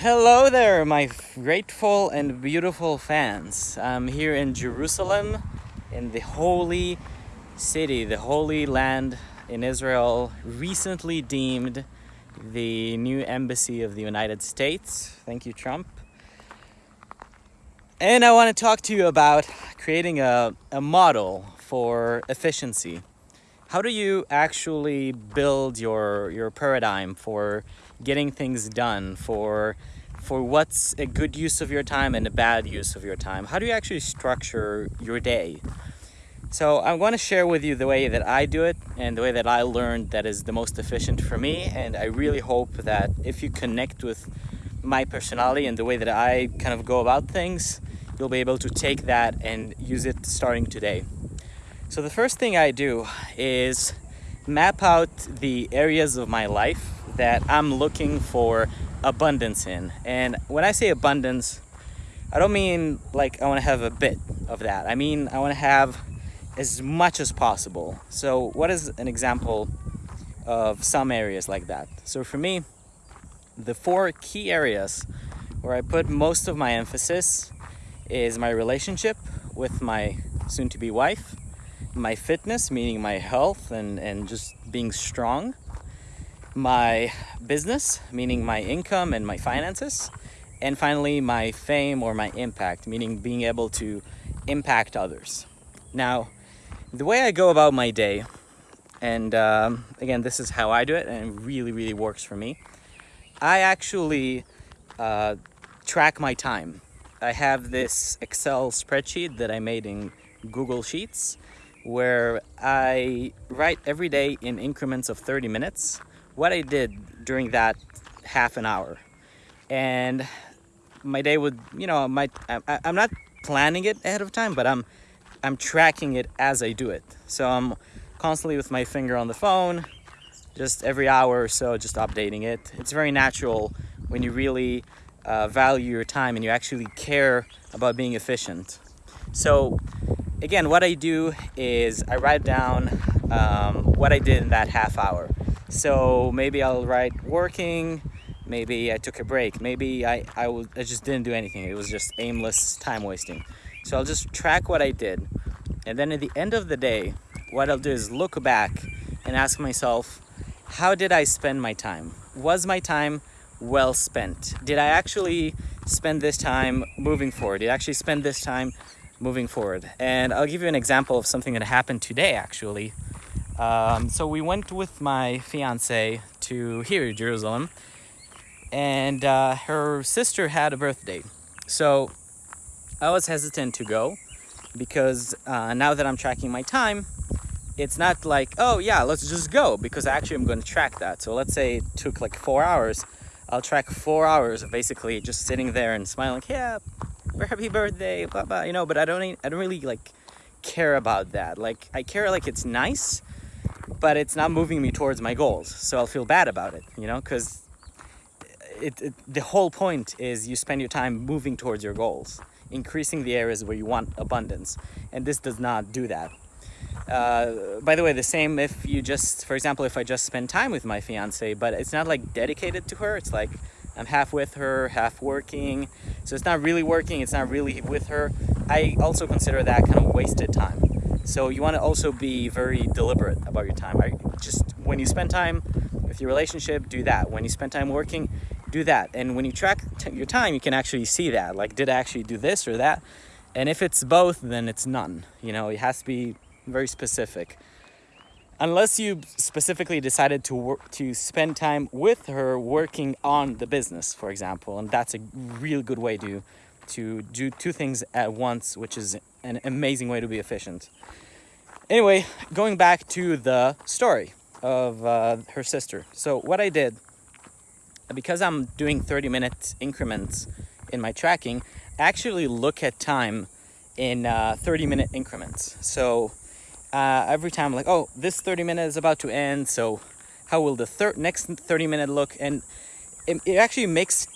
Hello there, my grateful and beautiful fans. I'm here in Jerusalem, in the holy city, the holy land in Israel, recently deemed the new embassy of the United States. Thank you, Trump. And I want to talk to you about creating a, a model for efficiency. How do you actually build your, your paradigm for getting things done, for, for what's a good use of your time and a bad use of your time? How do you actually structure your day? So I'm going to share with you the way that I do it and the way that I learned that is the most efficient for me. And I really hope that if you connect with my personality and the way that I kind of go about things, you'll be able to take that and use it starting today. So the first thing I do is map out the areas of my life that I'm looking for abundance in. And when I say abundance, I don't mean like I want to have a bit of that. I mean I want to have as much as possible. So what is an example of some areas like that? So for me, the four key areas where I put most of my emphasis is my relationship with my soon-to-be wife, my fitness, meaning my health and, and just being strong, my business, meaning my income and my finances, and finally my fame or my impact, meaning being able to impact others. Now, the way I go about my day, and um, again, this is how I do it, and it really, really works for me. I actually uh, track my time. I have this Excel spreadsheet that I made in Google Sheets where I write every day in increments of 30 minutes what I did during that half an hour. And my day would, you know, my, I, I'm not planning it ahead of time, but I'm, I'm tracking it as I do it. So I'm constantly with my finger on the phone, just every hour or so, just updating it. It's very natural when you really uh, value your time and you actually care about being efficient. So again, what I do is I write down um, what I did in that half hour. So maybe I'll write working, maybe I took a break, maybe I, I, I just didn't do anything. It was just aimless time wasting. So I'll just track what I did. And then at the end of the day, what I'll do is look back and ask myself, how did I spend my time? Was my time well spent? Did I actually spend this time moving forward? Did I actually spend this time moving forward? And I'll give you an example of something that happened today actually. Um, so we went with my fiance to here, Jerusalem, and uh, her sister had a birthday. So I was hesitant to go because uh, now that I'm tracking my time, it's not like, oh yeah, let's just go because actually I'm going to track that. So let's say it took like four hours. I'll track four hours of basically just sitting there and smiling, yeah, happy birthday, blah, blah, you know, but I don't, I don't really like care about that. Like I care like it's nice, but it's not moving me towards my goals. So I'll feel bad about it, you know, because it, it, the whole point is you spend your time moving towards your goals, increasing the areas where you want abundance. And this does not do that. Uh, by the way, the same if you just, for example, if I just spend time with my fiance, but it's not like dedicated to her. It's like I'm half with her, half working. So it's not really working. It's not really with her. I also consider that kind of wasted time. So you want to also be very deliberate about your time. I just when you spend time with your relationship, do that. When you spend time working, do that. And when you track your time, you can actually see that. Like, did I actually do this or that? And if it's both, then it's none. You know, it has to be very specific. Unless you specifically decided to work to spend time with her working on the business, for example, and that's a real good way to to do two things at once, which is an amazing way to be efficient. Anyway, going back to the story of uh, her sister. So what I did, because I'm doing 30 minute increments in my tracking, I actually look at time in uh, 30 minute increments. So uh, every time like, oh, this 30 minutes is about to end. So how will the next 30 minute look? And it, it actually makes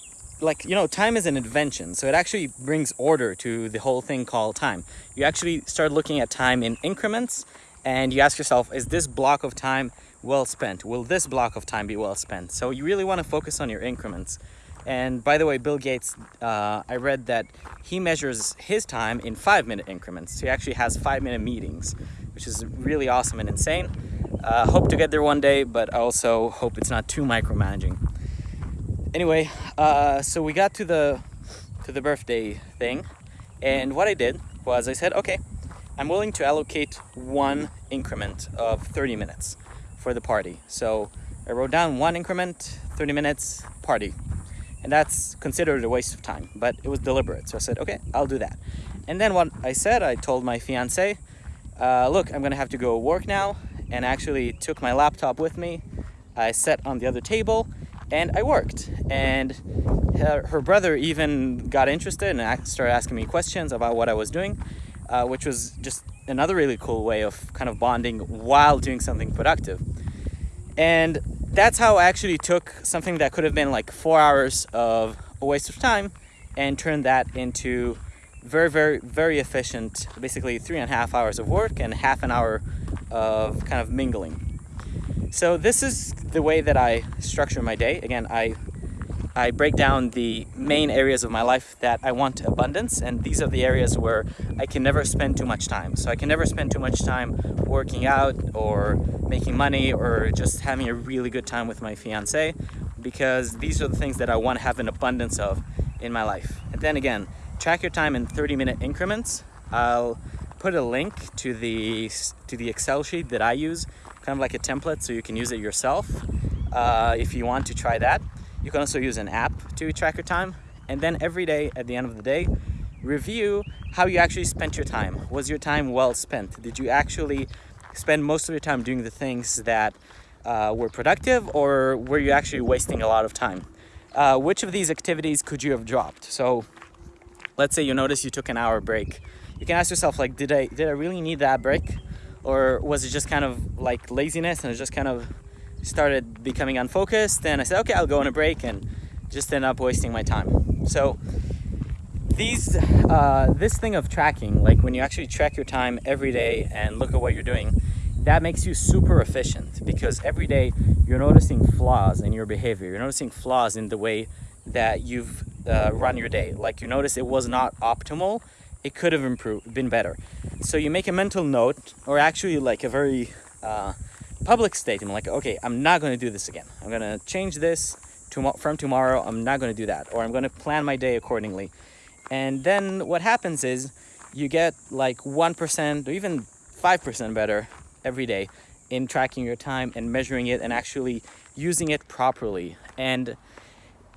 like, you know, time is an invention. So it actually brings order to the whole thing called time. You actually start looking at time in increments and you ask yourself, is this block of time well spent? Will this block of time be well spent? So you really want to focus on your increments And by the way, Bill Gates, uh, I read that he measures his time in five minute increments. So he actually has five minute meetings, which is really awesome and insane. Uh, hope to get there one day, but I also hope it's not too micromanaging. Anyway, uh, so we got to the to the birthday thing, and what I did was I said, okay, I'm willing to allocate one increment of 30 minutes for the party. So I wrote down one increment, 30 minutes, party. And that's considered a waste of time, but it was deliberate. So I said, okay, I'll do that. And then what I said, I told my fiance, uh, look, I'm gonna have to go work now. And actually took my laptop with me. I sat on the other table and I worked. And her, her brother even got interested and started asking me questions about what I was doing, uh, which was just another really cool way of kind of bonding while doing something productive. And that's how I actually took something that could have been like four hours of a waste of time and turned that into very, very, very efficient, basically three and a half hours of work and half an hour of kind of mingling. So this is the way that I structure my day. Again, I I break down the main areas of my life that I want abundance, and these are the areas where I can never spend too much time. So I can never spend too much time working out or making money or just having a really good time with my fiance because these are the things that I want to have an abundance of in my life. And then again, track your time in 30 minute increments. I'll put a link to the to the Excel sheet that I use, kind of like a template so you can use it yourself uh, if you want to try that. You can also use an app to track your time. And then every day, at the end of the day, review how you actually spent your time. Was your time well spent? Did you actually spend most of your time doing the things that uh, were productive or were you actually wasting a lot of time? Uh, which of these activities could you have dropped? So let's say you notice you took an hour break. You can ask yourself like, did I, did I really need that break? Or was it just kind of like laziness and it just kind of started becoming unfocused and I said, okay, I'll go on a break and just end up wasting my time. So these, uh, this thing of tracking, like when you actually track your time every day and look at what you're doing, that makes you super efficient because every day you're noticing flaws in your behavior. You're noticing flaws in the way that you've uh, run your day. Like you notice it was not optimal, it could have improved, been better. So you make a mental note or actually like a very uh, public statement like, okay, I'm not going to do this again. I'm going to change this to, from tomorrow. I'm not going to do that. Or I'm going to plan my day accordingly. And then what happens is you get like 1% or even 5% better every day in tracking your time and measuring it and actually using it properly. And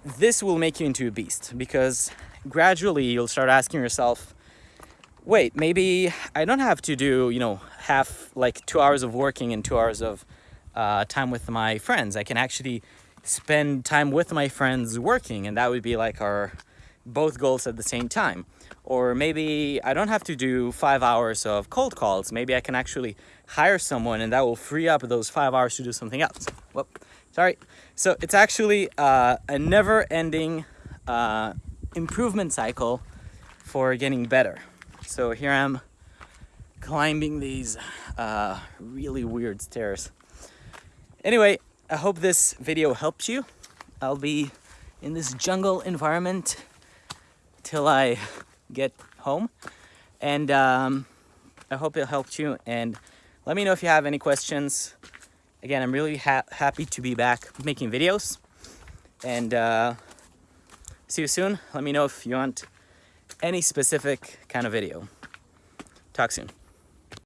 this will make you into a beast because gradually you'll start asking yourself, wait, maybe I don't have to do, you know, half like two hours of working and two hours of uh, time with my friends. I can actually spend time with my friends working and that would be like our both goals at the same time. Or maybe I don't have to do five hours of cold calls. Maybe I can actually hire someone and that will free up those five hours to do something else. Whoop, sorry. So it's actually uh, a never ending uh, improvement cycle for getting better. So here I'm climbing these uh, really weird stairs. Anyway, I hope this video helped you. I'll be in this jungle environment till I get home. And um, I hope it helped you. And let me know if you have any questions. Again, I'm really ha happy to be back making videos. And uh, see you soon. Let me know if you want any specific kind of video. Talk soon.